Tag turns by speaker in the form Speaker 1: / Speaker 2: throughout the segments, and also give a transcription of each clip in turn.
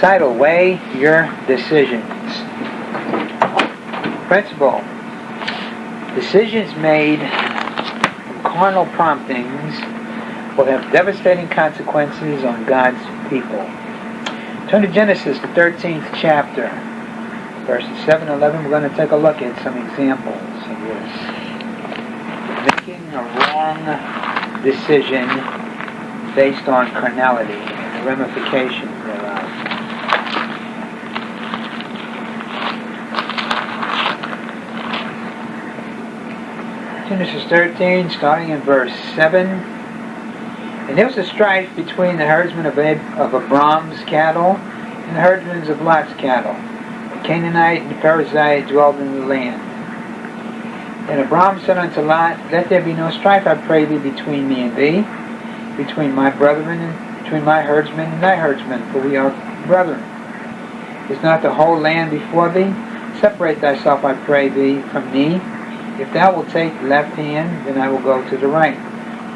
Speaker 1: Title, Weigh Your Decisions. Principle, decisions made from carnal promptings will have devastating consequences on God's people. Turn to Genesis, the 13th chapter, verses 7 and 11. We're going to take a look at some examples of this. Making a wrong decision based on carnality and the ramifications Genesis 13, starting in verse 7. And there was a strife between the herdsmen of, Ab- of Abram's cattle and the herdsmen of Lot's cattle. The Canaanite and the Perizzite dwelled in the land. And Abram said unto Lot, Let there be no strife, I pray thee, between me and thee, between my brethren and between my herdsmen and thy herdsmen, for we are brethren. Is not the whole land before thee? Separate thyself, I pray thee, from me. If thou wilt take left hand, then I will go to the right.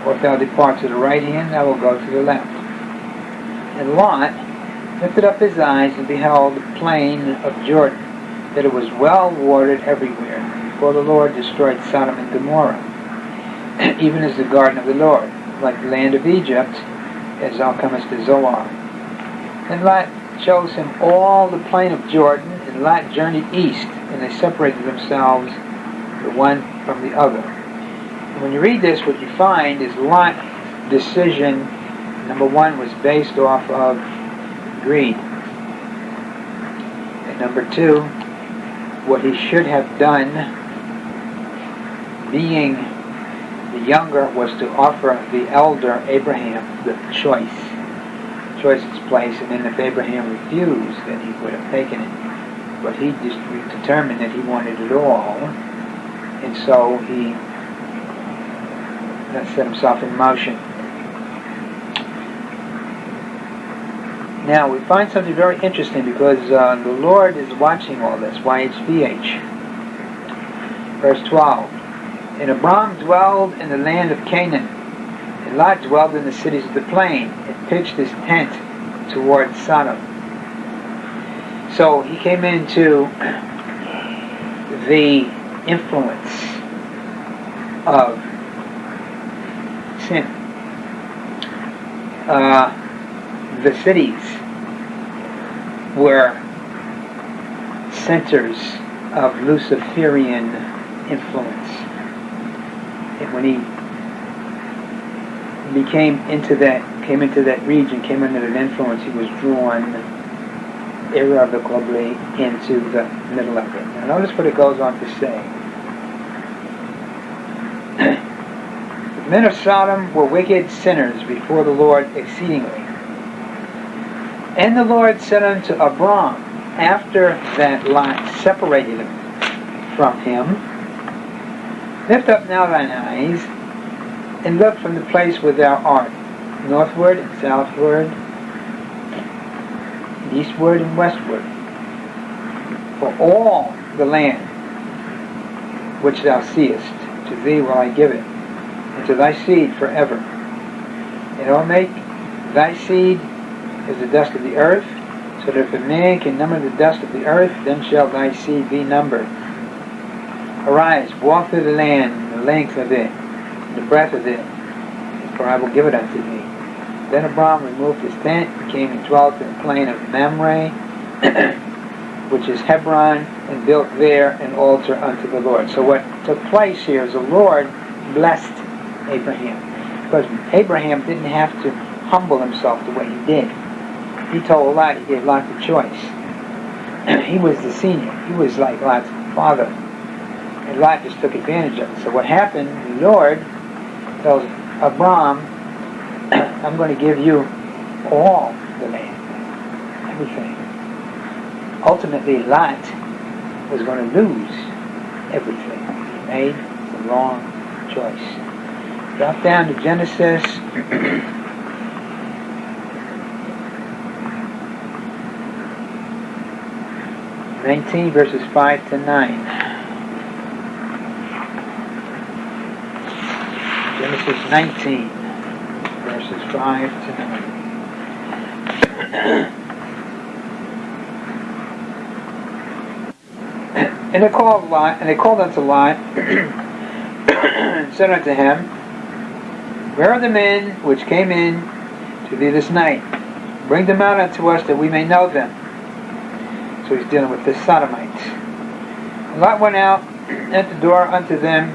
Speaker 1: Or if thou depart to the right hand, I will go to the left. And Lot lifted up his eyes and beheld the plain of Jordan, that it was well watered everywhere, for the Lord destroyed Sodom and Gomorrah, even as the garden of the Lord, like the land of Egypt, as thou comest to Zoar. And Lot chose him all the plain of Jordan, and Lot journeyed east, and they separated themselves the one from the other. And when you read this, what you find is Lot's decision, number one, was based off of greed. And number two, what he should have done, being the younger, was to offer the elder Abraham the choice. Choice its place, and then if Abraham refused, then he would have taken it. But he just determined that he wanted it all, and so he set himself in motion. Now we find something very interesting because uh, the Lord is watching all this. YHVH. Verse 12. And Abram dwelled in the land of Canaan, and Lot dwelled in the cities of the plain, and pitched his tent toward Sodom. So he came into the influence of sin. Uh, the cities were centers of Luciferian influence. And when he became into that, came into that region, came under that influence, he was drawn irrevocably into the middle of it. Now notice what it goes on to say. the men of Sodom were wicked sinners before the Lord exceedingly. And the Lord said unto Abram, after that Lot separated him from him, Lift up now thine eyes, and look from the place where thou art, northward and southward, eastward and westward, for all the land which thou seest, to thee will I give it, and to thy seed forever. And I will make thy seed as the dust of the earth, so that if a man can number the dust of the earth, then shall thy seed be numbered. Arise, walk through the land, the length of it, the breadth of it, for I will give it unto thee. Then Abram removed his tent, and came and dwelt in the plain of Mamre, which is Hebron, and built there an altar unto the Lord. So what took place here is the Lord blessed Abraham. Because Abraham didn't have to humble himself the way he did. He told Lot, he gave Lot the choice. he was the senior. He was like Lot's father. And Lot just took advantage of it. So what happened, the Lord tells Abram, I'm going to give you all the land, everything. Ultimately, Lot was going to lose everything. He made the wrong choice. Drop down to Genesis. Nineteen verses five to nine. Genesis 19, drive to and they called Lot, and they called unto Lot, and said unto him, Where are the men which came in to thee this night? Bring them out unto us that we may know them. So he's dealing with the sodomites. And Lot went out at the door unto them,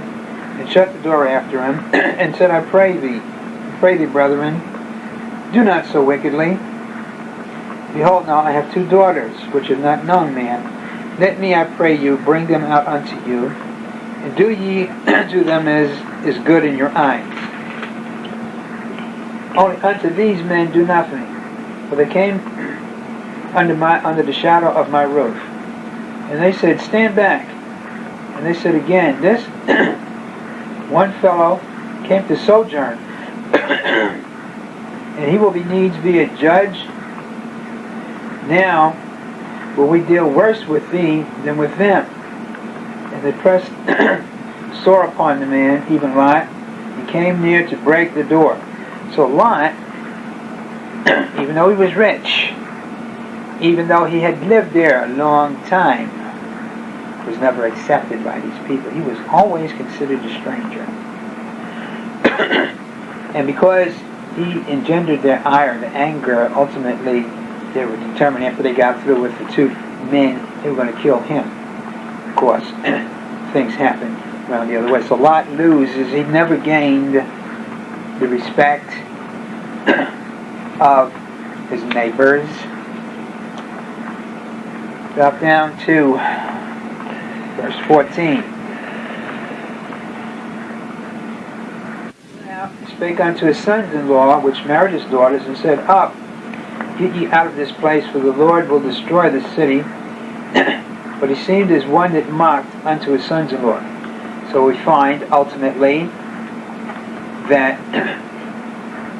Speaker 1: and shut the door after him, and said, I pray thee, pray thee, brethren, do not so wickedly. Behold, now I have two daughters, which have not known man. Let me, I pray you, bring them out unto you, and do ye to them as is good in your eyes. Only unto these men do nothing, for they came under my under the shadow of my roof. And they said, Stand back. And they said again, This one fellow came to sojourn, and he will be needs be a judge. Now will we deal worse with thee than with them. And they pressed sore upon the man, even Lot, and came near to break the door. So Lot, even though he was rich, even though he had lived there a long time, was never accepted by these people. He was always considered a stranger. and because he engendered their ire, the anger, ultimately they were determined after they got through with the two men, they were going to kill him. Of course, things happened around the other way. So Lot loses. He never gained the respect of his neighbors. Drop down to verse 14. Spake unto his sons-in-law, which married his daughters, and said, Up, Get ye out of this place, for the Lord will destroy the city. but he seemed as one that mocked unto his sons-in-law. So we find, ultimately, that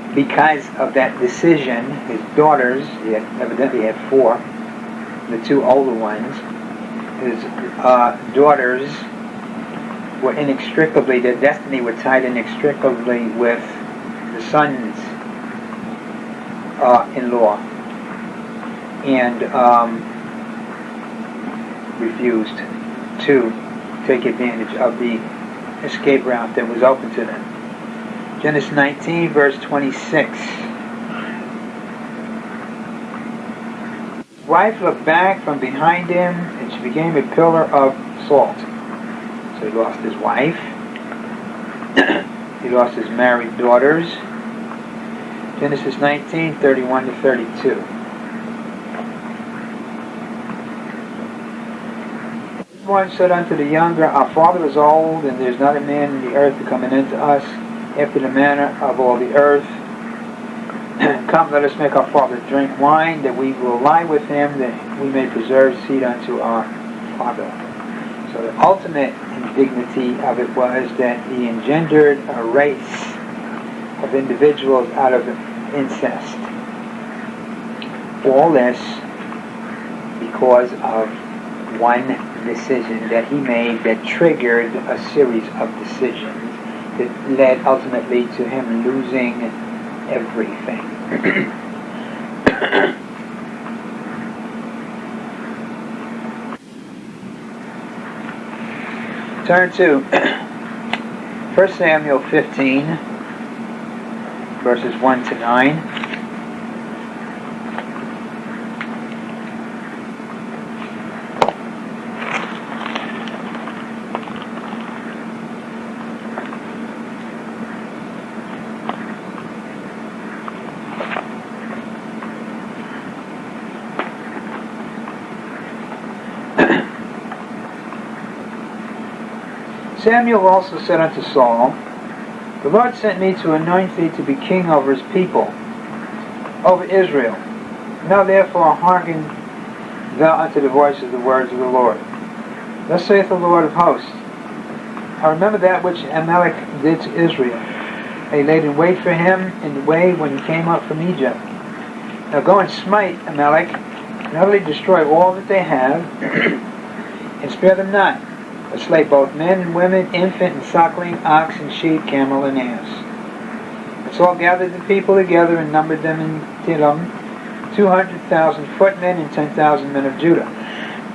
Speaker 1: because of that decision, his daughters, he had, evidently had four, the two older ones, his uh, daughters were inextricably, their destiny were tied inextricably with the sons uh, in law and um, refused to take advantage of the escape route that was open to them. Genesis 19, verse 26. His wife looked back from behind him, and she became a pillar of salt. So he lost his wife. he lost his married daughters. Genesis 19, 31 to 32. One said unto the younger, Our father is old, and there is not a man in the earth to come in unto us after the manner of all the earth. come, let us make our father drink wine, that we will lie with him, that we may preserve seed unto our father. So the ultimate indignity of it was that he engendered a race of individuals out of incest. All this because of one decision that he made that triggered a series of decisions that led ultimately to him losing everything. Turn to 1 Samuel 15 verses 1 to 9. Samuel also said unto Saul, the Lord sent me to anoint thee to be king over his people, over Israel. Now therefore hearken thou unto the voice of the words of the Lord. Thus saith the Lord of hosts, I remember that which Amalek did to Israel. They laid in wait for him in the way when he came up from Egypt. Now go and smite Amalek, and utterly destroy all that they have, and spare them not but slay both men and women, infant and suckling, ox and sheep, camel and ass. And Saul gathered the people together and numbered them in Telaim, 200,000 footmen and 10,000 men of Judah.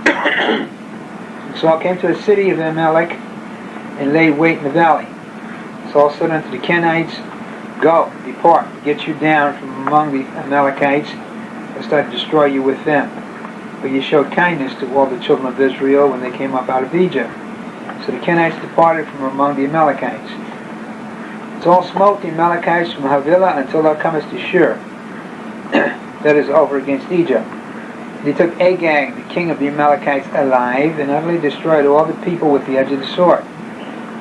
Speaker 1: Saul came to the city of Amalek and laid wait in the valley. Saul said unto the Kenites, Go, depart, get you down from among the Amalekites, lest I destroy you with them. But ye showed kindness to all the children of Israel when they came up out of Egypt. So the Kenites departed from among the Amalekites. Saul smote the Amalekites from Havilah until thou comest to Shur, that is over against Egypt. And he took Agag, the king of the Amalekites, alive, and utterly destroyed all the people with the edge of the sword.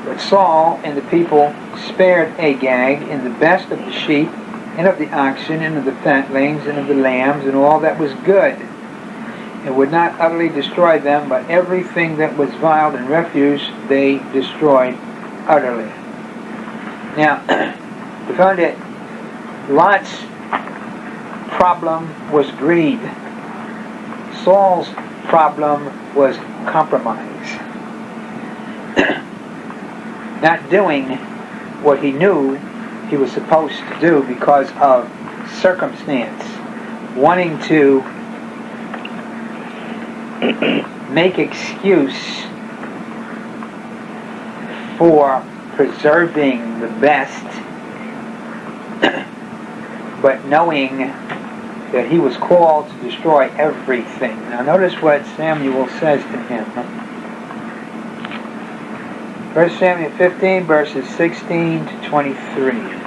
Speaker 1: But Saul and the people spared Agag in the best of the sheep, and of the oxen, and of the fatlings, and of the lambs, and all that was good, and would not utterly destroy them, but everything that was vile and refuse they destroyed utterly. Now, we found that Lot's problem was greed. Saul's problem was compromise. Not doing what he knew he was supposed to do because of circumstance. Wanting to make excuse for preserving the best, but knowing that he was called to destroy everything. Now notice what Samuel says to him. 1 Samuel 15, verses 16 to 23.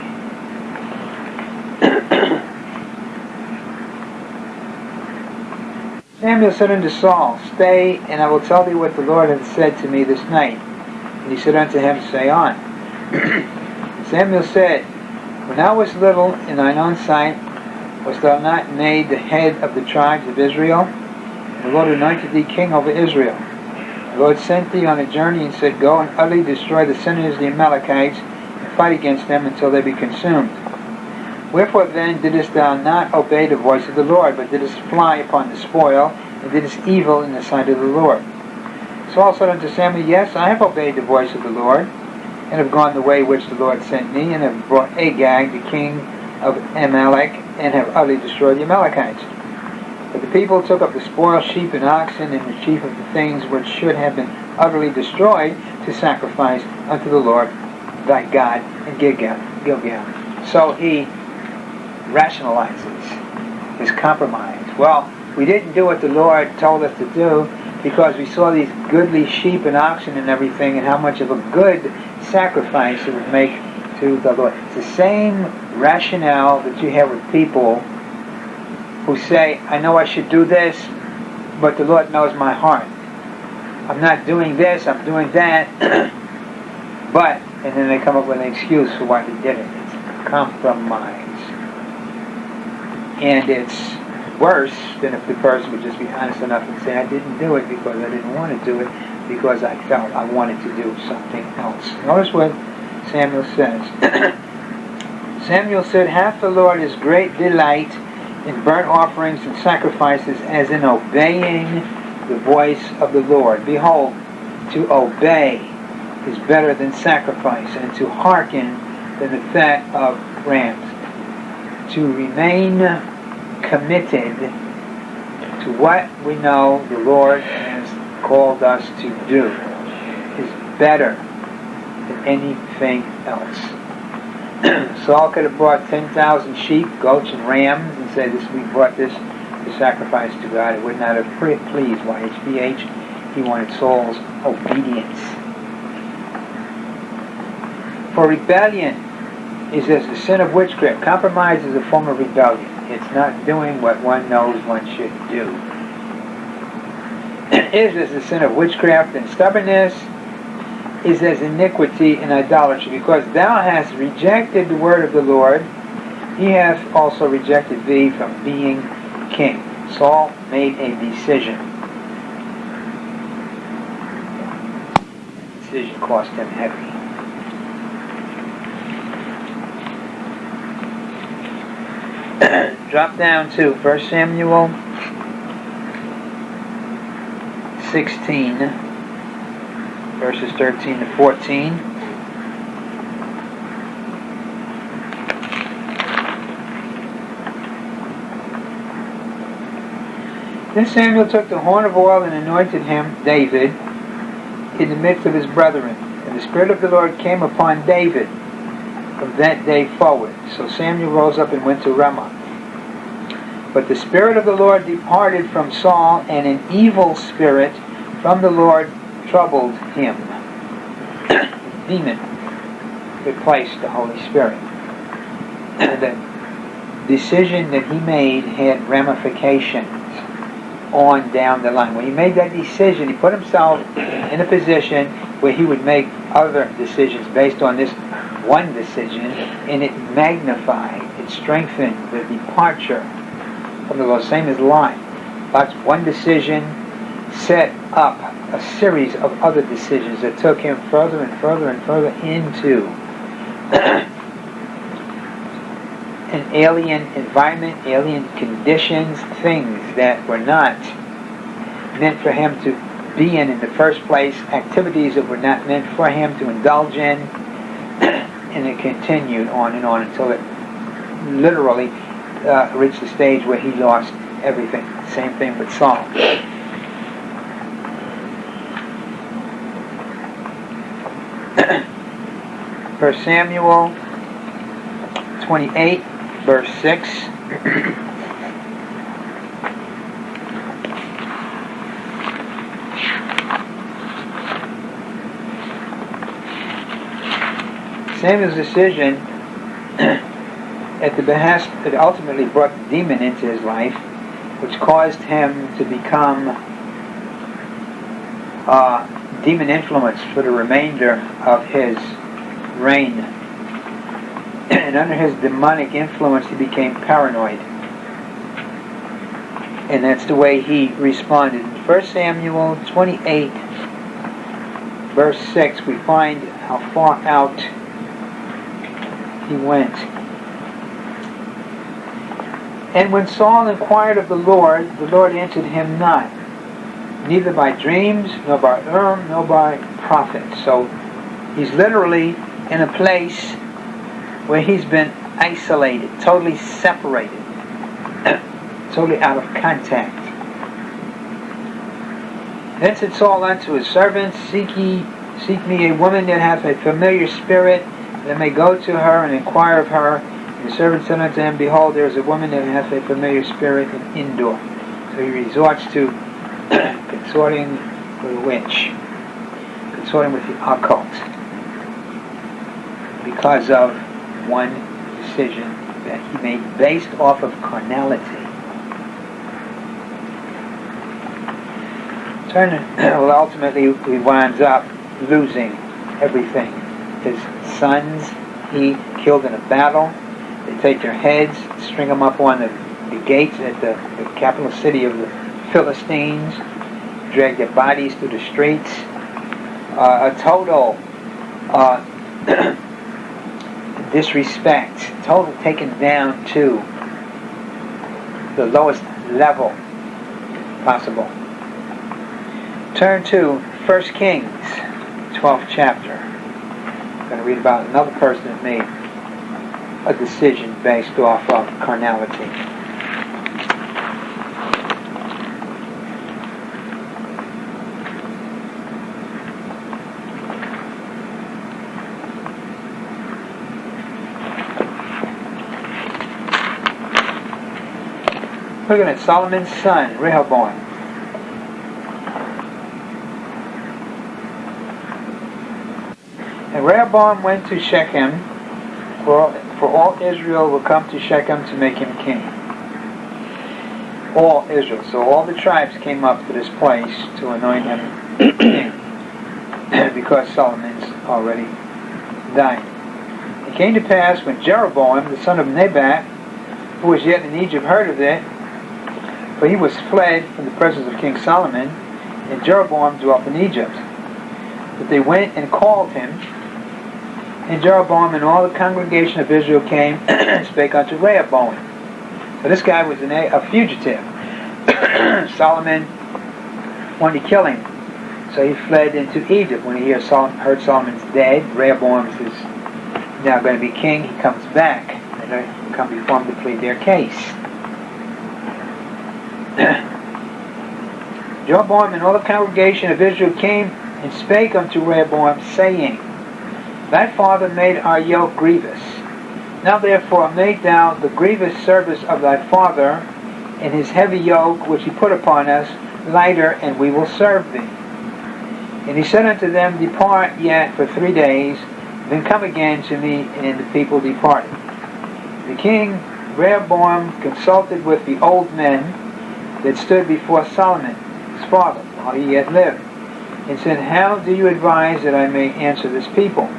Speaker 1: Samuel said unto Saul, Stay, and I will tell thee what the Lord hath said to me this night. And he said unto him, Say on. Samuel said, When thou wast little in thine own sight, wast thou not made the head of the tribes of Israel? The Lord anointed thee king over Israel. The Lord sent thee on a journey and said, Go and utterly destroy the sinners the Amalekites, and fight against them until they be consumed. Wherefore then didst thou not obey the voice of the Lord, but didst fly upon the spoil, and didst evil in the sight of the Lord? Saul said unto Samuel, Yes, I have obeyed the voice of the Lord, and have gone the way which the Lord sent me, and have brought Agag, the king of Amalek, and have utterly destroyed the Amalekites. But the people took up the spoil, sheep and oxen, and the chief of the things which should have been utterly destroyed to sacrifice unto the Lord thy God in Gilgal. So he rationalizes his compromise. Well, we didn't do what the Lord told us to do because we saw these goodly sheep and oxen and everything and how much of a good sacrifice it would make to the Lord. It's the same rationale that you have with people who say, I know I should do this, but the Lord knows my heart. I'm not doing this, I'm doing that, but, and then they come up with an excuse for why they did it. It's compromise. And it's worse than if the person would just be honest enough and say, I didn't do it because I didn't want to do it, because I felt I wanted to do something else. Notice what Samuel says. Samuel said, Hath the Lord his great delight in burnt offerings and sacrifices as in obeying the voice of the Lord. Behold, to obey is better than sacrifice, and to hearken than the fat of rams. To remain committed to what we know the Lord has called us to do is better than anything else. Saul could have brought 10,000 sheep, goats, and rams and said, this, we brought this to sacrifice to God. It would not have pleased YHVH. He wanted Saul's obedience. For rebellion is as the sin of witchcraft. Compromise is a form of rebellion. It's not doing what one knows one should do. Is as the sin of witchcraft and stubbornness is as iniquity and idolatry, because thou hast rejected the word of the Lord, he hath also rejected thee from being king. Saul made a decision. The decision cost him heavy. Drop down to 1 Samuel 16 verses 13 to 14. Then Samuel took the horn of oil and anointed him, David, in the midst of his brethren. And the Spirit of the Lord came upon David that day forward. So Samuel rose up and went to Ramah. But the Spirit of the Lord departed from Saul, and an evil spirit from the Lord troubled him. Demon replaced the Holy Spirit. the decision that he made had ramifications on down the line. When he made that decision, he put himself in a position where he would make other decisions based on this one decision, and it magnified, it strengthened the departure from the. Same as Lot. Lot's one decision set up a series of other decisions that took him further and further and further into an alien environment, alien conditions, things that were not meant for him to be in in the first place, activities that were not meant for him to indulge in, and it continued on and on until it literally uh, reached the stage where he lost everything. Same thing with Saul. First Samuel 28, verse 6. Samuel's decision at the behest that ultimately brought the demon into his life, which caused him to become uh, demon influenced for the remainder of his reign. and under his demonic influence, he became paranoid. And that's the way he responded. In 1 Samuel 28, verse 6, we find how far out he went. And when Saul inquired of the Lord, the Lord answered him not, neither by dreams, nor by Urim, nor by prophets. So he's literally in a place where he's been isolated, totally separated, totally out of contact. Then said Saul unto his servants, Seek ye, seek me a woman that hath a familiar spirit, that may go to her and inquire of her. And the servant said unto him, Behold, there is a woman that hath a familiar spirit in Endor. So he resorts to consorting with a witch, consorting with the occult, because of one decision that he made based off of carnality. Turn, well, ultimately, he winds up losing everything. His sons he killed in a battle. They take their heads, string them up on the, the gates at the, the capital city of the Philistines, drag their bodies through the streets. Uh, a total uh, disrespect, total taken down to the lowest level possible. Turn to 1 Kings, 12th chapter. Going to read about another person that made a decision based off of carnality. Looking at Solomon's son, Rehoboam. And Rehoboam went to Shechem, for, for all Israel will come to Shechem to make him king. All Israel. So all the tribes came up to this place to anoint him king, because Solomon's already dying. It came to pass when Jeroboam, the son of Nebat, who was yet in Egypt, heard of it, for he was fled from the presence of King Solomon, and Jeroboam dwelt in Egypt. But they went and called him, and Jeroboam and all the congregation of Israel came and spake unto Rehoboam. So this guy was a, a fugitive. Solomon wanted to kill him. So he fled into Egypt. When he heard, heard Solomon's dead, Rehoboam is now going to be king. He comes back. And they come before him to plead their case. Jeroboam and all the congregation of Israel came and spake unto Rehoboam, saying, Thy father made our yoke grievous. Now therefore make thou the grievous service of thy father, and his heavy yoke which he put upon us lighter, and we will serve thee. And he said unto them, Depart yet for three days, then come again to me, and the people departed. The king Rehoboam consulted with the old men that stood before Solomon, his father, while he yet lived, and said, How do you advise that I may answer this people?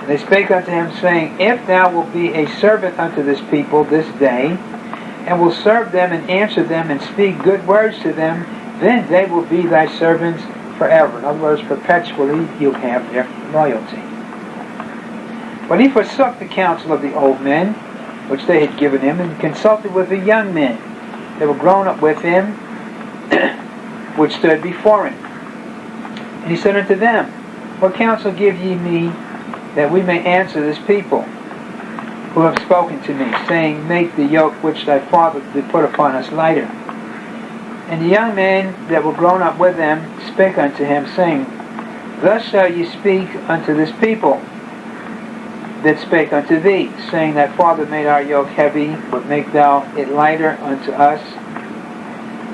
Speaker 1: And they spake unto him, saying, If thou wilt be a servant unto this people this day, and will serve them and answer them and speak good words to them, then they will be thy servants forever. In other words, perpetually you'll have their loyalty. But he forsook the counsel of the old men, which they had given him, and consulted with the young men that were grown up with him, which stood before him. And he said unto them, What counsel give ye me that we may answer this people? who have spoken to me, saying, Make the yoke which thy father did put upon us lighter. And the young men that were grown up with them spake unto him, saying, Thus shall ye speak unto this people that spake unto thee, saying, That father made our yoke heavy, but make thou it lighter unto us.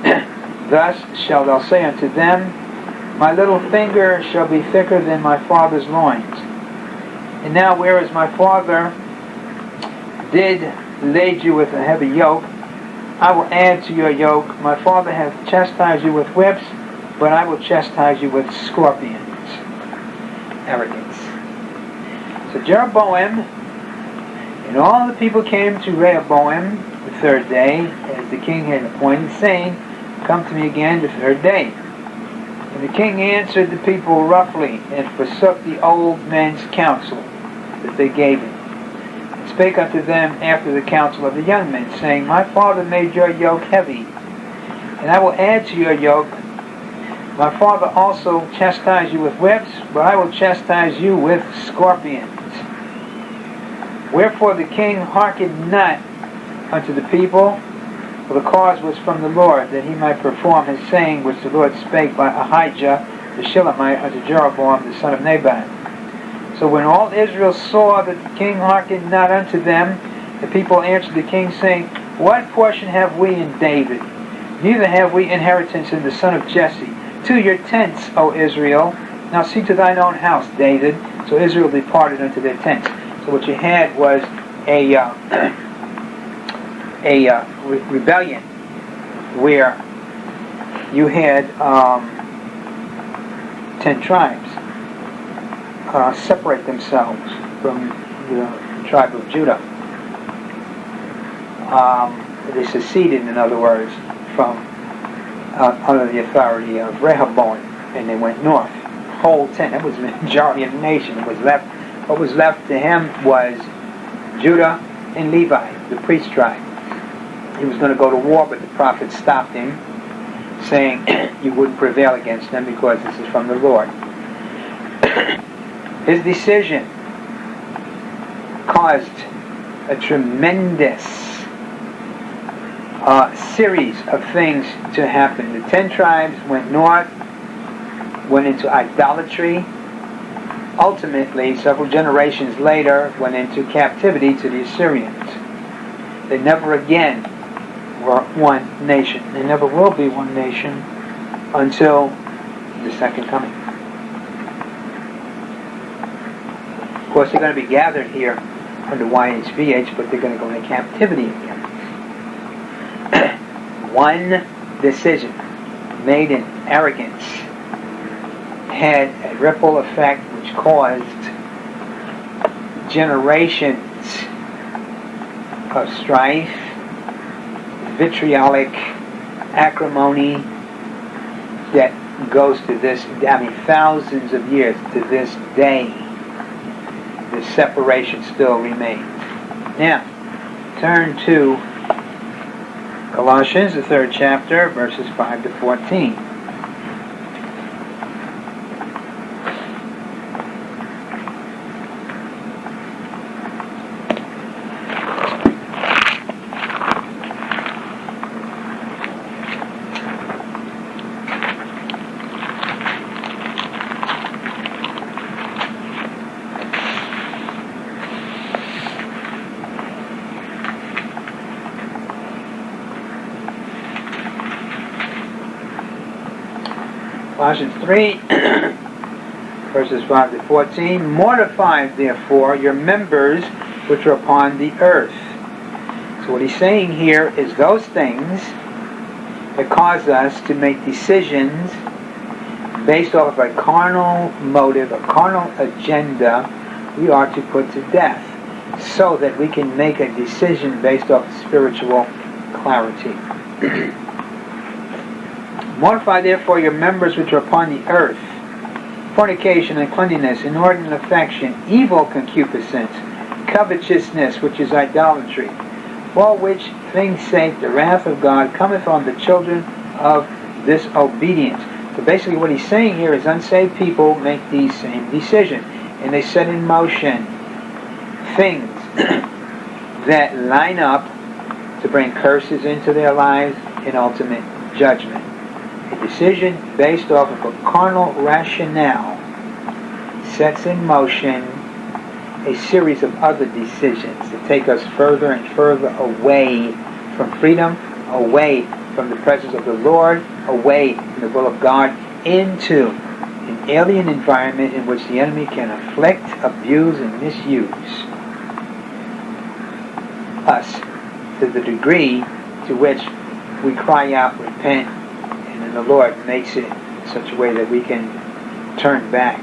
Speaker 1: Thus shalt thou say unto them, My little finger shall be thicker than my father's loins. And now whereas my father did lade you with a heavy yoke, I will add to your yoke. My father hath chastised you with whips, but I will chastise you with scorpions. Arrogance. So Jeroboam and all the people came to Rehoboam the third day, as the king had appointed, saying, Come to me again the third day. And the king answered the people roughly, and forsook the old men's counsel that they gave him spake unto them after the counsel of the young men, saying, My father made your yoke heavy, and I will add to your yoke. My father also chastised you with whips, but I will chastise you with scorpions. Wherefore the king hearkened not unto the people, for the cause was from the Lord, that he might perform his saying which the Lord spake by Ahijah the Shilamite unto Jeroboam the son of Nebat. So when all Israel saw that the king hearkened not unto them, the people answered the king, saying, What portion have we in David? Neither have we inheritance in the son of Jesse. To your tents, O Israel. Now see to thine own house, David. So Israel departed unto their tents. So what you had was a uh, a uh, re- rebellion where you had um, ten tribes uh, separate themselves from the tribe of Judah. Um, they seceded, in other words, from uh, under the authority of Rehoboam, and they went north. Whole ten. That was the majority of the nation. Was left. What was left to him was Judah and Levi, the priest tribe. He was going to go to war, but the prophet stopped him, saying, "You wouldn't prevail against them because this is from the Lord." His decision caused a tremendous uh, series of things to happen. The ten tribes went north, went into idolatry, ultimately, several generations later, went into captivity to the Assyrians. They never again were one nation. They never will be one nation until the second coming. Course, they're going to be gathered here under YHVH, but they're going to go into captivity again. One decision made in arrogance had a ripple effect which caused generations of strife, vitriolic acrimony that goes to this, I mean, thousands of years to this day the separation still remains. Now, turn to Colossians, the third chapter, verses 5 to 14. Colossians 3, verses 5 to 14. Mortify, therefore, your members which are upon the earth. So what he's saying here is those things that cause us to make decisions based off of a carnal motive, a carnal agenda, we are to put to death so that we can make a decision based off spiritual clarity. Mortify therefore your members which are upon the earth. Fornication, and uncleanness, inordinate affection, evil concupiscence, covetousness, which is idolatry, for which things sake the wrath of God cometh on the children of disobedience. So basically what he's saying here is unsaved people make these same decisions, and they set in motion things that line up to bring curses into their lives and ultimate judgment a decision based off of a carnal rationale sets in motion a series of other decisions that take us further and further away from freedom, away from the presence of the Lord, away from the will of God, into an alien environment in which the enemy can afflict, abuse, and misuse us to the degree to which we cry out, repent, the Lord makes it in such a way that we can turn back.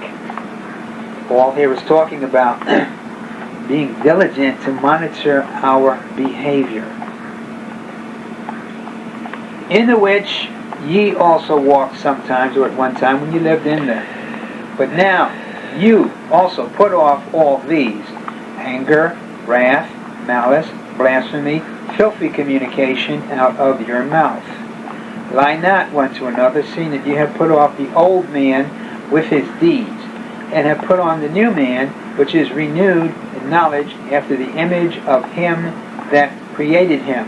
Speaker 1: Paul here is talking about being diligent to monitor our behavior. In the which ye also walked sometimes or at one time when you lived in them. But now you also put off all these anger, wrath, malice, blasphemy, filthy communication out of your mouth Lie not one to another, seeing that ye have put off the old man with his deeds, and have put on the new man, which is renewed in knowledge after the image of him that created him,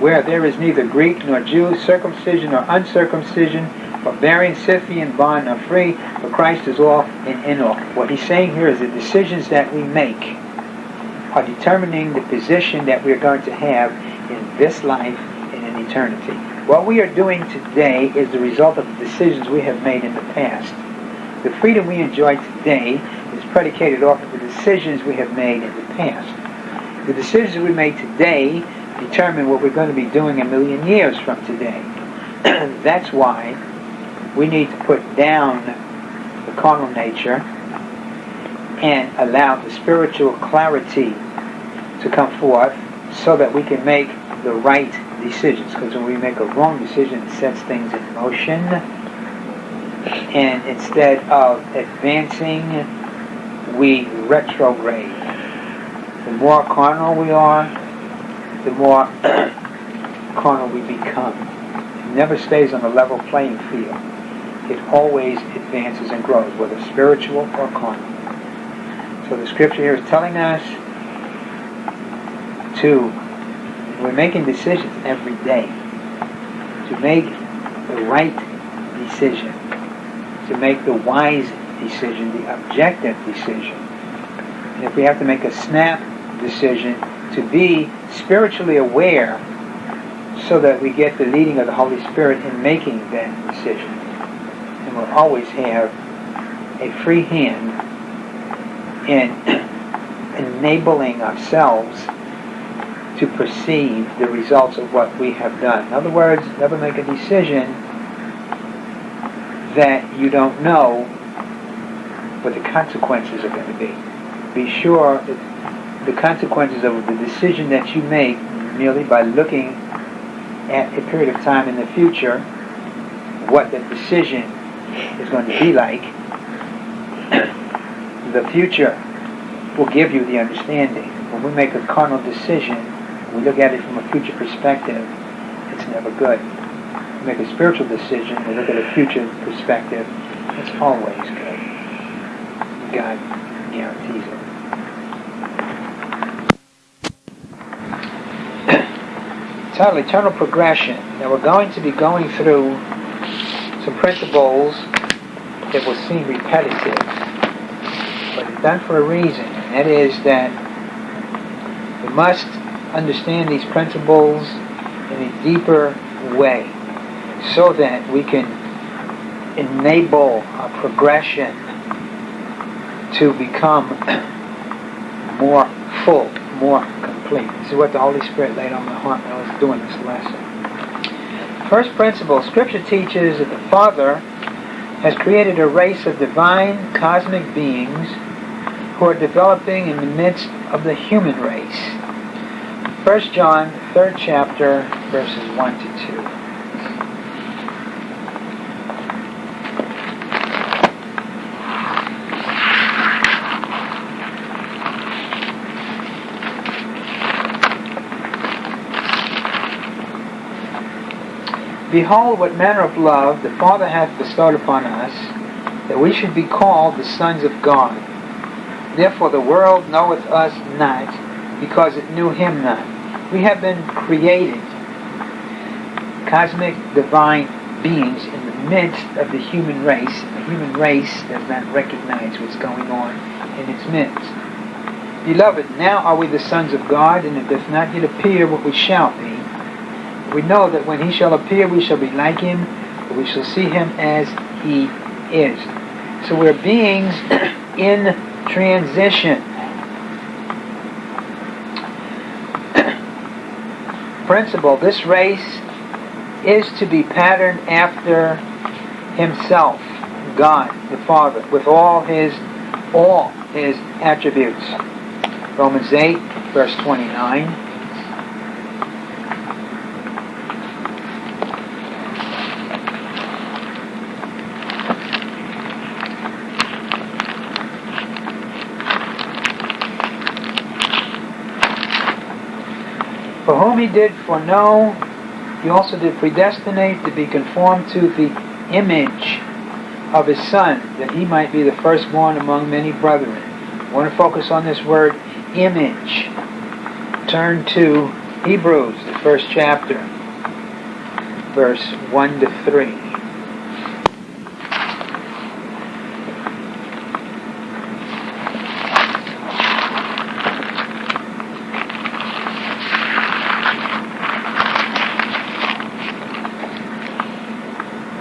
Speaker 1: where there is neither Greek nor Jew, circumcision nor uncircumcision, barbarian, Scythian, bond nor free, for Christ is all and in all. What he's saying here is the decisions that we make are determining the position that we're going to have in this life and in eternity. What we are doing today is the result of the decisions we have made in the past. The freedom we enjoy today is predicated off of the decisions we have made in the past. The decisions we make today determine what we're going to be doing a million years from today. That's why we need to put down the carnal nature and allow the spiritual clarity to come forth so that we can make the right decisions because when we make a wrong decision, it sets things in motion. And instead of advancing, we retrograde. The more carnal we are, the more carnal we become. It never stays on a level playing field. It always advances and grows, whether spiritual or carnal. So the scripture here is telling us to we're making decisions every day to make the right decision, to make the wise decision, the objective decision. And if we have to make a snap decision, to be spiritually aware so that we get the leading of the Holy Spirit in making that decision. And we'll always have a free hand in enabling ourselves to perceive the results of what we have done. In other words, never make a decision that you don't know what the consequences are going to be. Be sure that the consequences of the decision that you make merely by looking at a period of time in the future, what the decision is going to be like, the future will give you the understanding. When we make a carnal decision, we look at it from a future perspective, it's never good. We make a spiritual decision, we look at a future perspective, it's always good. God guarantees it. Title Eternal Progression. Now we're going to be going through some principles that will seem repetitive, but it's done for a reason, and that is that we must understand these principles in a deeper way so that we can enable a progression to become more full, more complete. This is what the Holy Spirit laid on my heart when I was doing this lesson. First principle, Scripture teaches that the Father has created a race of divine cosmic beings who are developing in the midst of the human race. 1 John, 3rd chapter, verses 1 to 2. Behold, what manner of love the Father hath bestowed upon us, that we should be called the sons of God. Therefore the world knoweth us not, because it knew him not. We have been created, cosmic divine beings in the midst of the human race. The human race does not recognize what's going on in its midst. Beloved, now are we the sons of God, and it does not yet appear what we shall be. We know that when he shall appear, we shall be like him, for we shall see him as he is. So we're beings in transition. Principle, this race is to be patterned after himself, God, the Father, with all his all his attributes. Romans 8, verse 29. For he did foreknow, he also did predestinate to be conformed to the image of his Son, that he might be the firstborn among many brethren. I want to focus on this word image. Turn to Hebrews, the first chapter, verse 1 to 3.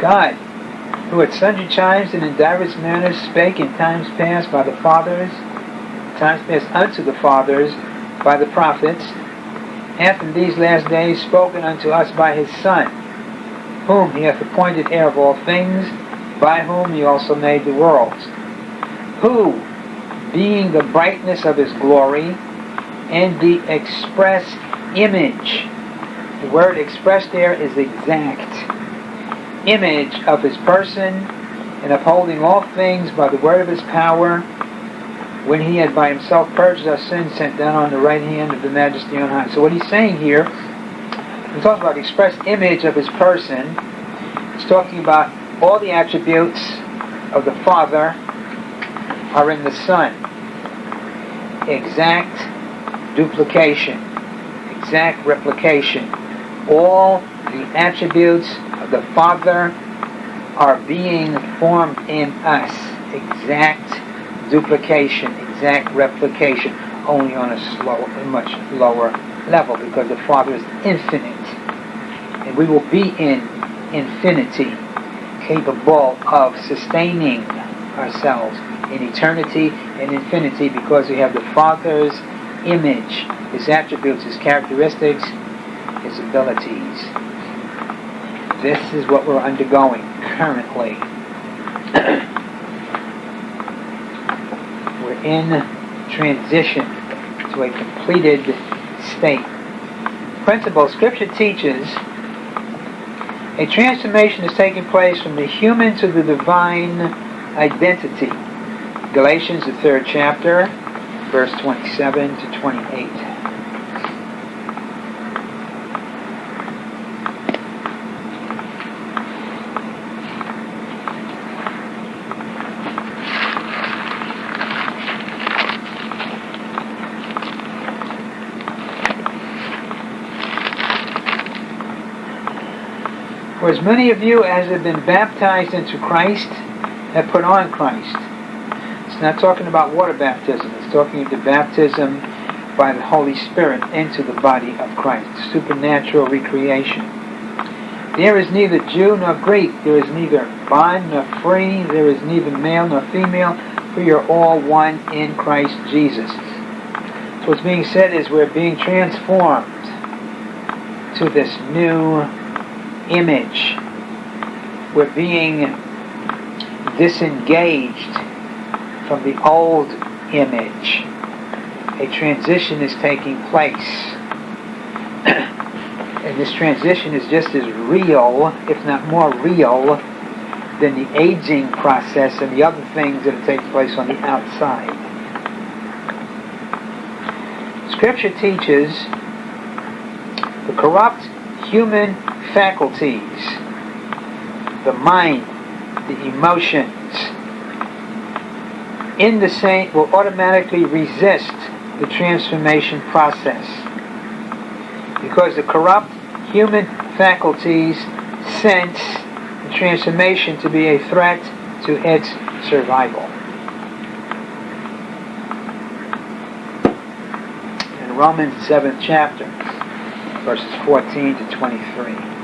Speaker 1: God, who at sundry times and in divers manners spake in times past by the fathers, times past unto the fathers by the prophets, hath in these last days spoken unto us by his Son, whom he hath appointed heir of all things, by whom he also made the worlds, who, being the brightness of his glory, and the express image, the word expressed there is exact, image of his person, and upholding all things by the word of his power, when he had by himself purged our sins, sent down on the right hand of the majesty on high. So what he's saying here, he's talking about the express image of his person. He's talking about all the attributes of the Father are in the Son. Exact duplication, exact replication. All the attributes the Father are being formed in us. Exact duplication, exact replication, only on a slow, a much lower level because the Father is infinite. And we will be in infinity, capable of sustaining ourselves in eternity and infinity because we have the Father's image, His attributes, His characteristics, His abilities. This is what we're undergoing currently. we're in transition to a completed state. Principle Scripture teaches a transformation is taking place from the human to the divine identity. Galatians, the third chapter, verse 27 to 28. For as many of you as have been baptized into Christ have put on Christ. It's not talking about water baptism. It's talking about baptism by the Holy Spirit into the body of Christ. Supernatural recreation. There is neither Jew nor Greek. There is neither bond nor free, there is neither male nor female, for you're all one in Christ Jesus. So what's being said is we're being transformed to this new image. We're being disengaged from the old image. A transition is taking place. and this transition is just as real, if not more real, than the aging process and the other things that take place on the outside. Scripture teaches the corrupt human faculties, the mind, the emotions, in the saint will automatically resist the transformation process because the corrupt human faculties sense the transformation to be a threat to its survival. In Romans 7th chapter, verses 14 to 23.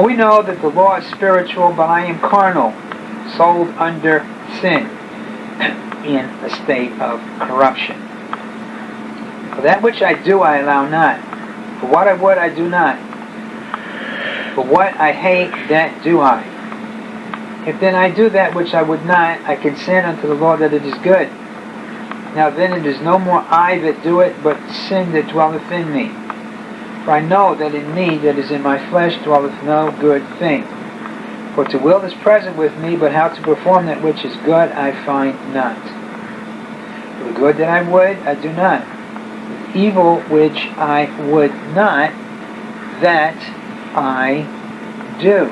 Speaker 1: For we know that the law is spiritual, but I am carnal, sold under sin, in a state of corruption. For that which I do I allow not. For what I would I do not. For what I hate, that do I. If then I do that which I would not, I consent unto the law that it is good. Now then it is no more I that do it, but sin that dwelleth in me. For I know that in me that is in my flesh dwelleth no good thing. For to will is present with me, but how to perform that which is good I find not. For the good that I would, I do not. The evil which I would not, that I do.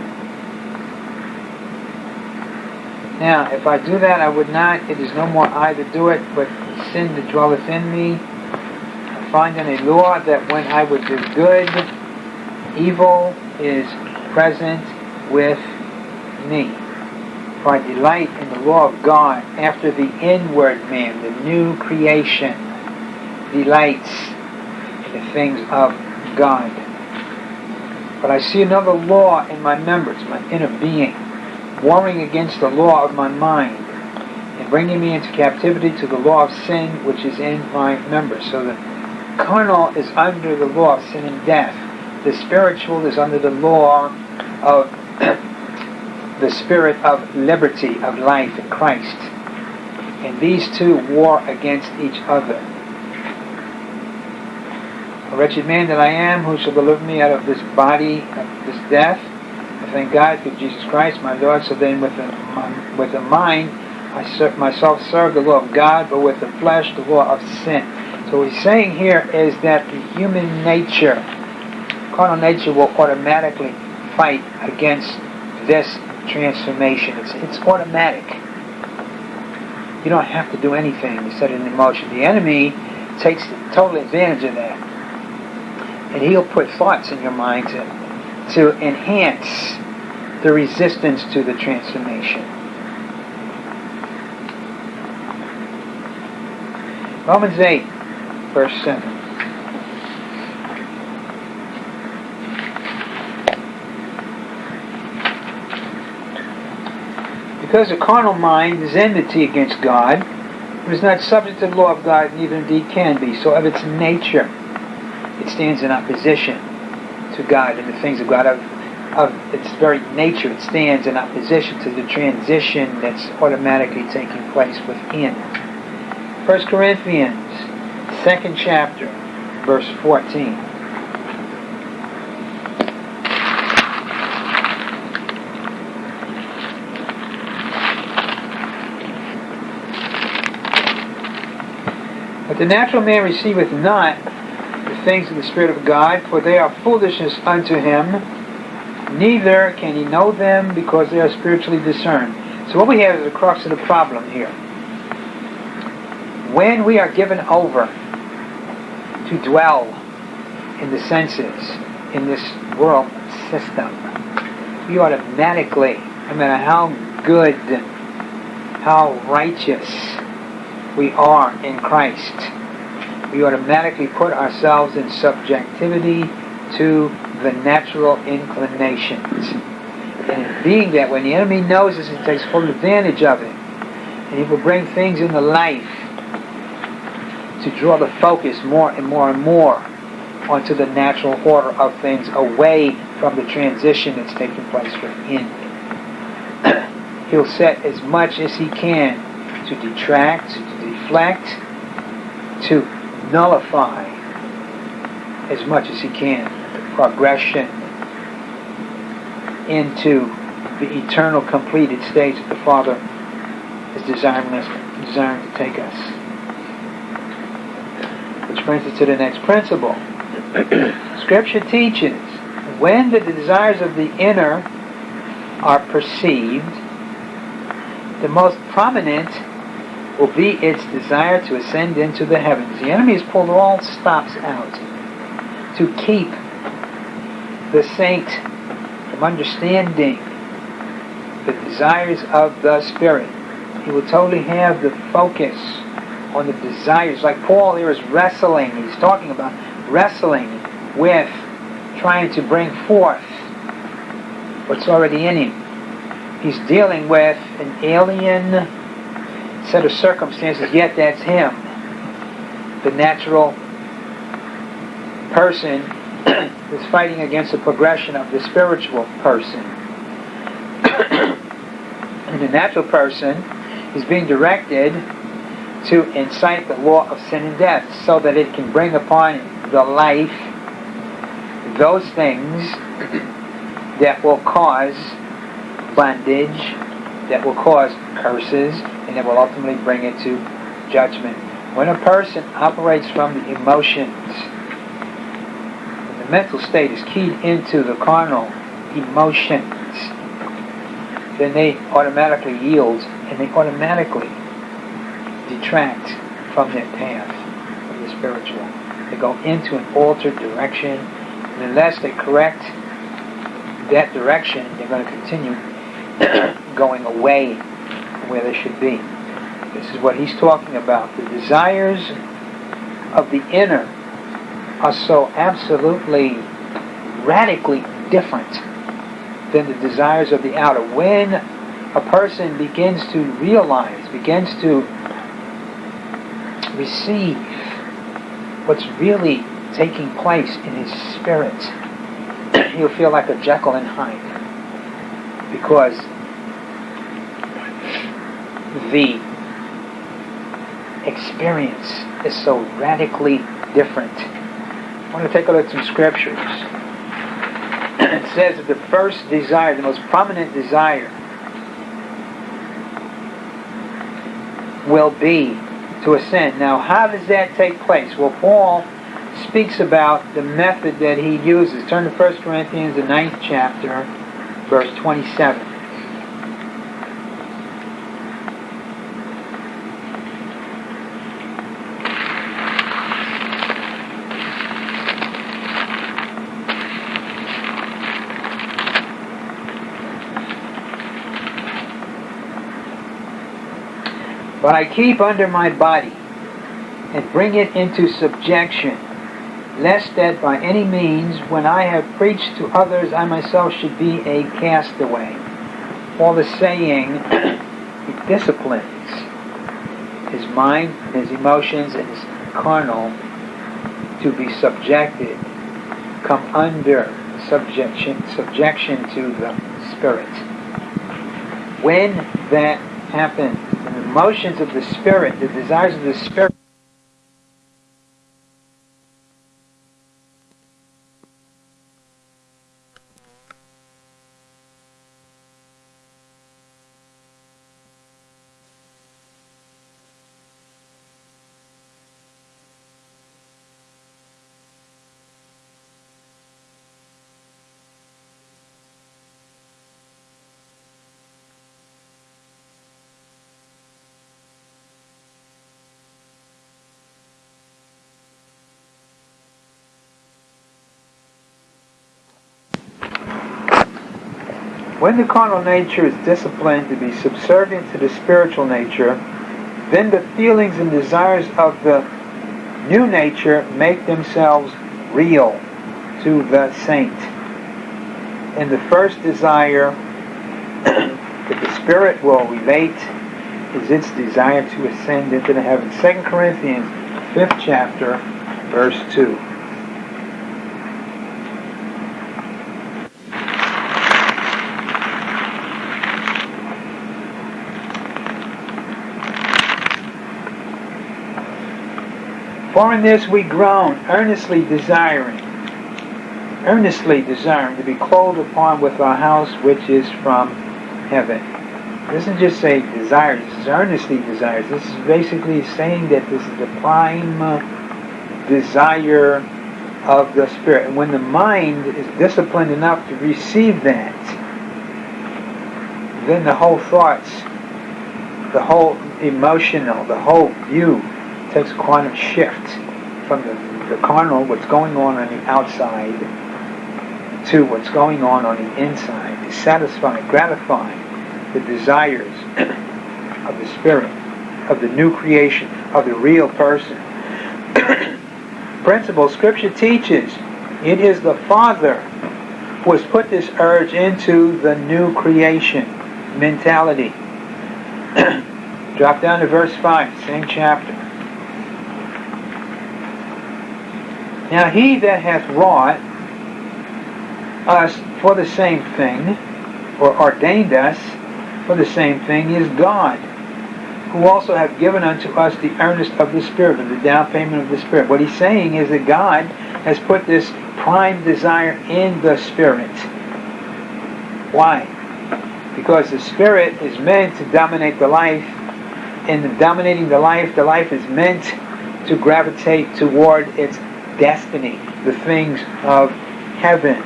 Speaker 1: Now, if I do that, I would not. It is no more I that do it, but sin that dwelleth in me finding a law that when I would do good, evil is present with me. For I delight in the law of God after the inward man, the new creation, delights in the things of God. But I see another law in my members, my inner being, warring against the law of my mind and bringing me into captivity to the law of sin which is in my members. So that carnal is under the law of sin and death. The spiritual is under the law of the spirit of liberty, of life in Christ. And these two war against each other. A wretched man that I am, who shall deliver me out of this body, of this death? I thank God through Jesus Christ, my Lord. So then, with the, with the mind, I serve, myself serve the law of God, but with the flesh, the law of sin. So what he's saying here is that the human nature, carnal nature, will automatically fight against this transformation. It's, it's automatic. You don't have to do anything to set it in motion. The enemy takes total advantage of that. And he'll put thoughts in your mind to, to enhance the resistance to the transformation. Romans 8 verse 7. Because the carnal mind is enmity against God, it is not subject to the law of God, neither indeed can be. So of its nature, it stands in opposition to God and the things of God. Of, of its very nature, it stands in opposition to the transition that's automatically taking place within. 1 Corinthians second chapter, verse 14. But the natural man receiveth not the things of the Spirit of God, for they are foolishness unto him, neither can he know them because they are spiritually discerned. So what we have is the crux of the problem here. When we are given over to dwell in the senses in this world system. We automatically no matter how good, how righteous we are in Christ, we automatically put ourselves in subjectivity to the natural inclinations. And being that, when the enemy knows this, he takes full advantage of it. And he will bring things into life to draw the focus more and more and more onto the natural order of things away from the transition that's taking place within. He'll set as much as he can to detract, to deflect, to nullify as much as he can the progression into the eternal completed state that the Father is desiring, us, desiring to take us. Which brings us to the next principle. Scripture teaches when the desires of the inner are perceived, the most prominent will be its desire to ascend into the heavens. The enemy has pulled all stops out to keep the saint from understanding the desires of the Spirit. He will totally have the focus on the desires. Like Paul here is wrestling. He's talking about wrestling with trying to bring forth what's already in him. He's dealing with an alien set of circumstances, yet that's him. The natural person is fighting against the progression of the spiritual person. and the natural person is being directed to incite the law of sin and death so that it can bring upon the life those things that will cause bondage, that will cause curses, and that will ultimately bring it to judgment. When a person operates from the emotions, the mental state is keyed into the carnal emotions, then they automatically yield and they automatically detract from their path of the spiritual. They go into an altered direction, and unless they correct that direction, they're going to continue going away from where they should be. This is what he's talking about. The desires of the inner are so absolutely, radically different than the desires of the outer. When a person begins to realize, begins to receive what's really taking place in his spirit, he'll feel like a Jekyll and Hyde. Because the experience is so radically different. I want to take a look at some scriptures. it says that the first desire, the most prominent desire, will be to ascend. Now, how does that take place? Well, Paul speaks about the method that he uses. Turn to 1 Corinthians, the ninth chapter, verse 27. But I keep under my body and bring it into subjection, lest that by any means, when I have preached to others, I myself should be a castaway. Paul is saying he disciplines his mind, his emotions, and his carnal to be subjected, come under subjection, subjection to the Spirit. When that happens, emotions of the Spirit, the desires of the Spirit, When the carnal nature is disciplined to be subservient to the spiritual nature, then the feelings and desires of the new nature make themselves real to the saint. In the first desire that the spirit will relate is its desire to ascend into the heavens. 2 Corinthians, 5th chapter, verse 2. For in this we groan, earnestly desiring, earnestly desiring to be clothed upon with our house which is from heaven. This doesn't just say desires, this is earnestly desires. This is basically saying that this is the prime uh, desire of the Spirit. And when the mind is disciplined enough to receive that, then the whole thoughts, the whole emotional, the whole view takes a quantum shift from the, the carnal, what's going on on the outside, to what's going on on the inside, to satisfy, gratify the desires of the spirit, of the new creation, of the real person. Principle Scripture teaches it is the Father who has put this urge into the new creation mentality. Drop down to verse 5, same chapter. Now he that hath wrought us for the same thing, or ordained us for the same thing, is God, who also hath given unto us the earnest of the Spirit, of the down payment of the Spirit. What he's saying is that God has put this prime desire in the Spirit. Why? Because the Spirit is meant to dominate the life. In dominating the life, the life is meant to gravitate toward its destiny, the things of heaven.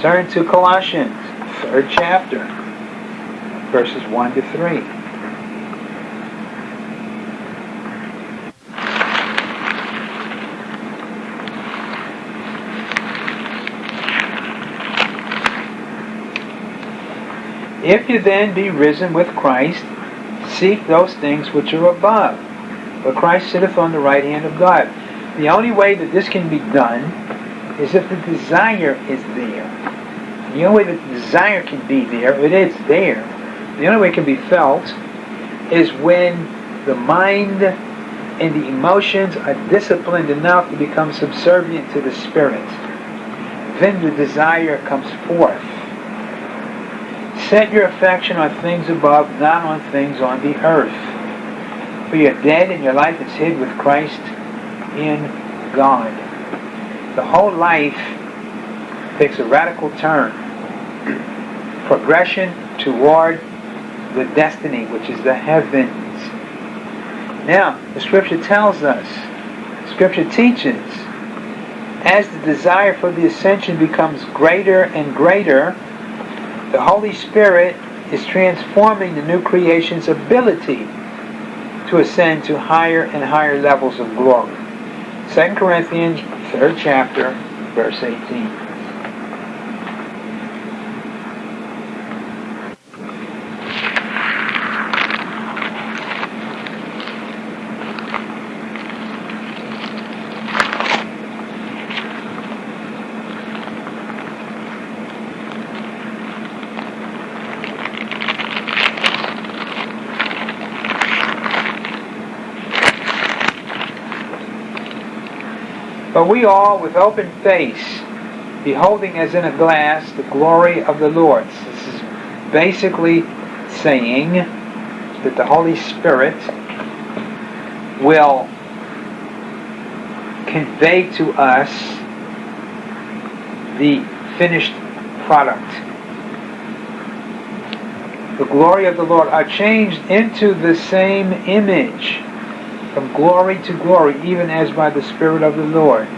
Speaker 1: Turn to Colossians, third chapter, verses 1 to 3. If you then be risen with Christ, seek those things which are above, where Christ sitteth on the right hand of God. The only way that this can be done is if the desire is there. The only way that the desire can be there, it is there. The only way it can be felt is when the mind and the emotions are disciplined enough to become subservient to the spirit. Then the desire comes forth. Set your affection on things above, not on things on the earth. For you're dead and your life is hid with Christ in God. The whole life takes a radical turn. Progression toward the destiny, which is the heavens. Now, the scripture tells us, scripture teaches, as the desire for the ascension becomes greater and greater, the Holy Spirit is transforming the new creation's ability to ascend to higher and higher levels of glory. 2 Corinthians, 3rd chapter, verse 18. We all, with open face, beholding as in a glass the glory of the Lord. This is basically saying that the Holy Spirit will convey to us the finished product. The glory of the Lord are changed into the same image from glory to glory, even as by the Spirit of the Lord.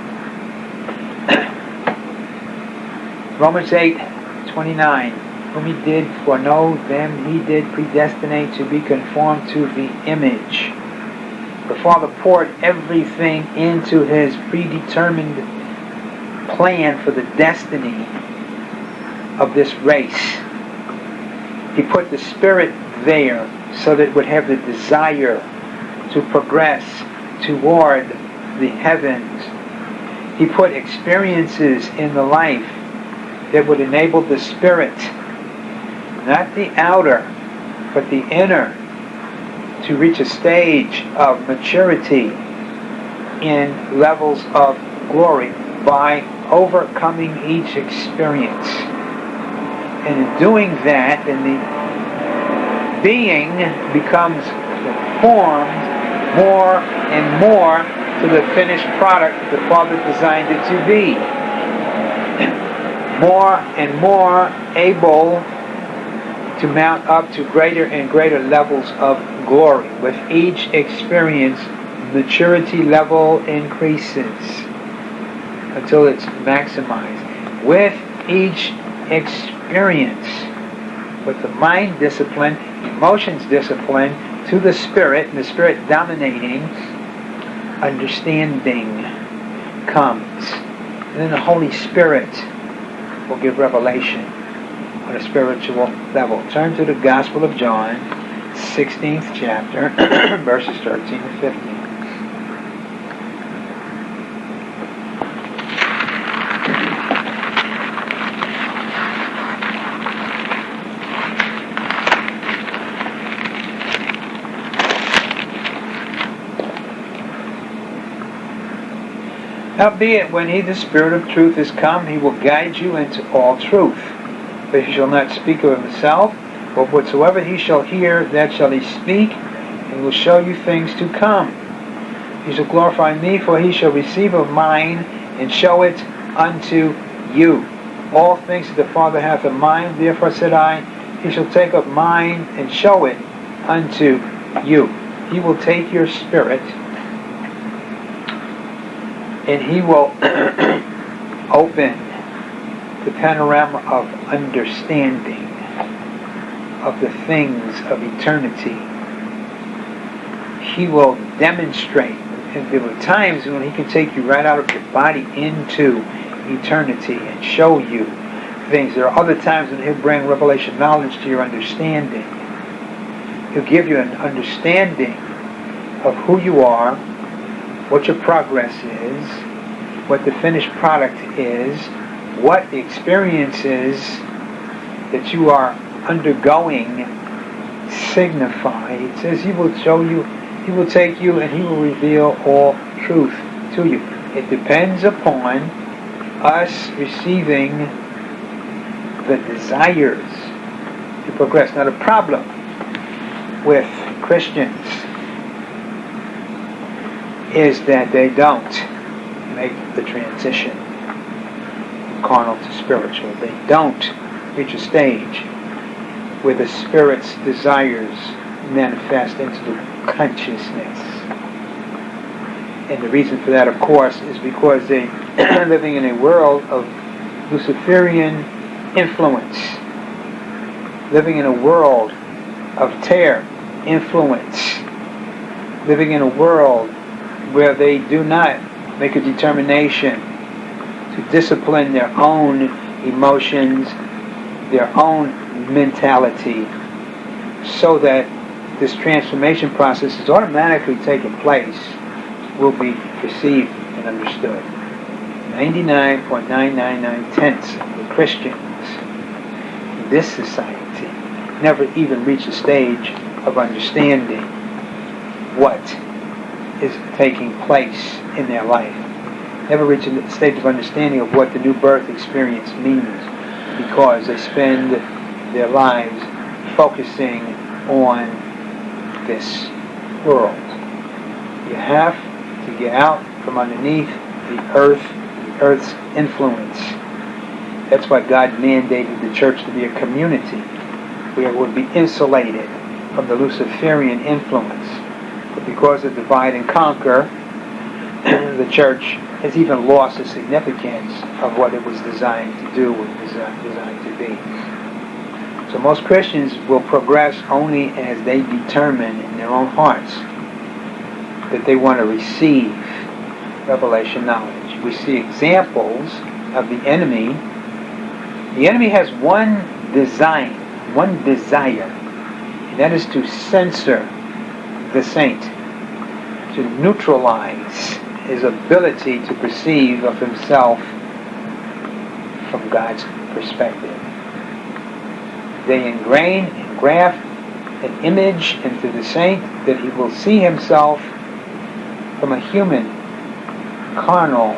Speaker 1: Romans 8, 29. Whom he did foreknow, them he did predestinate to be conformed to the image. The Father poured everything into his predetermined plan for the destiny of this race. He put the spirit there so that it would have the desire to progress toward the heavens. He put experiences in the life that would enable the spirit, not the outer, but the inner, to reach a stage of maturity in levels of glory by overcoming each experience. And in doing that, then the being becomes formed more and more to the finished product the Father designed it to be. More and more able to mount up to greater and greater levels of glory. With each experience, maturity level increases until it's maximized. With each experience, with the mind discipline, emotions discipline, to the Spirit, and the Spirit dominating, understanding comes. And then the Holy Spirit will give revelation on a spiritual level. Turn to the Gospel of John, 16th chapter, verses 13 to 15. Howbeit, when he, the Spirit of truth, is come, he will guide you into all truth. For he shall not speak of himself, but whatsoever he shall hear, that shall he speak, and will show you things to come. He shall glorify me, for he shall receive of mine, and show it unto you. All things that the Father hath of mine, therefore said I, he shall take of mine, and show it unto you. He will take your spirit, and he will open the panorama of understanding of the things of eternity. He will demonstrate, and there were times when he can take you right out of your body into eternity and show you things. There are other times when he'll bring revelation knowledge to your understanding. He'll give you an understanding of who you are, what your progress is, what the finished product is, what the experience is that you are undergoing signify. It says he will show you, he will take you and he will reveal all truth to you. It depends upon us receiving the desires to progress. Now the problem with Christians is that they don't make the transition from carnal to spiritual. They don't reach a stage where the Spirit's desires manifest into the consciousness. And the reason for that, of course, is because they are living in a world of Luciferian influence, living in a world of tear influence, living in a world where they do not make a determination to discipline their own emotions, their own mentality, so that this transformation process is automatically taking place, will be perceived and understood. 99.999 tenths of the Christians in this society never even reach a stage of understanding what is taking place in their life. Never reach a state of understanding of what the new birth experience means because they spend their lives focusing on this world. You have to get out from underneath the earth, the earth's influence. That's why God mandated the church to be a community where it would be insulated from the Luciferian influence because of divide and conquer, the church has even lost the significance of what it was designed to do, what it was designed to be. So most Christians will progress only as they determine in their own hearts that they want to receive revelation knowledge. We see examples of the enemy The enemy has one design, one desire, and that is to censor the saint, to neutralize his ability to perceive of himself from God's perspective. They ingrain and graft an image into the saint that he will see himself from a human, carnal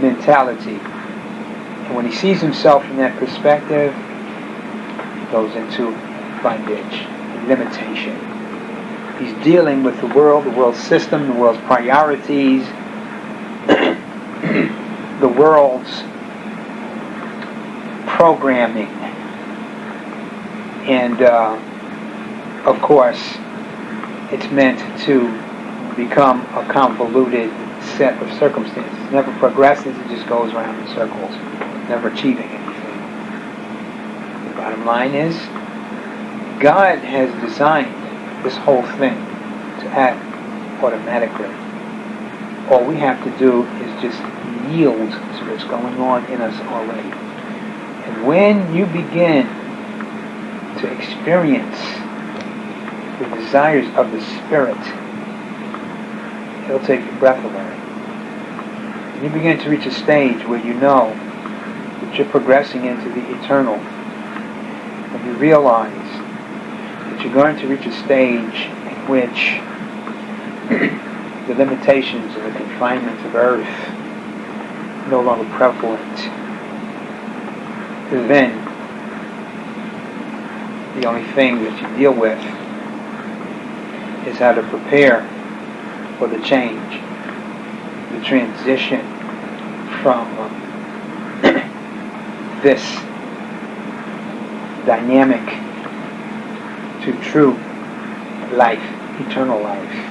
Speaker 1: mentality. And when he sees himself from that perspective, he goes into bondage, limitation. He's dealing with the world, the world's system, the world's priorities, the world's programming. And uh, of course, it's meant to become a convoluted set of circumstances. It never progresses, it just goes around in circles, never achieving anything. The bottom line is, God has designed this whole thing to act automatically. All we have to do is just yield to what's going on in us already. And when you begin to experience the desires of the Spirit, it'll take your breath away. And you begin to reach a stage where you know that you're progressing into the eternal. And you realize that you're going to reach a stage in which the limitations and the confinements of earth no longer prevalent. Then the only thing that you deal with is how to prepare for the change, the transition from this dynamic to true life, eternal life.